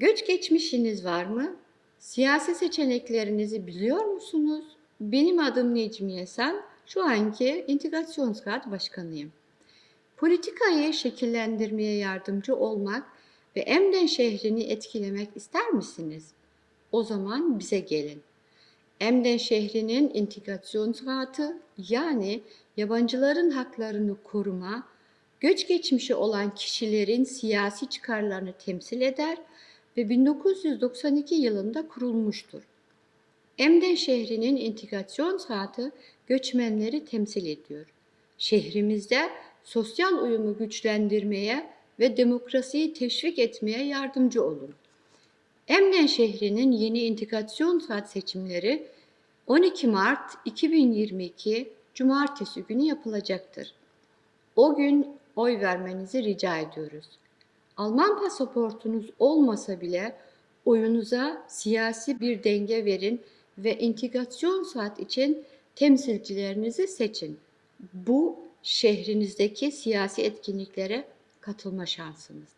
Göç geçmişiniz var mı? Siyasi seçeneklerinizi biliyor musunuz? Benim adım Necmiye Sen, şu anki İntegrasyonsrat Başkanıyım. Politikayı şekillendirmeye yardımcı olmak ve Emden şehrini etkilemek ister misiniz? O zaman bize gelin. Emden şehrinin integrasyonsratı yani yabancıların haklarını koruma, göç geçmişi olan kişilerin siyasi çıkarlarını temsil eder ve 1992 yılında kurulmuştur. Emden şehrinin integrasyonsratı göçmenleri temsil ediyor. Şehrimizde sosyal uyumu güçlendirmeye ve demokrasiyi teşvik etmeye yardımcı olun. Emden şehrinin yeni integrasyon saat seçimleri 12 Mart 2022 Cumartesi günü yapılacaktır. O gün oy vermenizi rica ediyoruz. Alman pasaportunuz olmasa bile oyunuza siyasi bir denge verin ve integrasyon saat için temsilcilerinizi seçin. Bu şehrinizdeki siyasi etkinliklere katılma şansınız.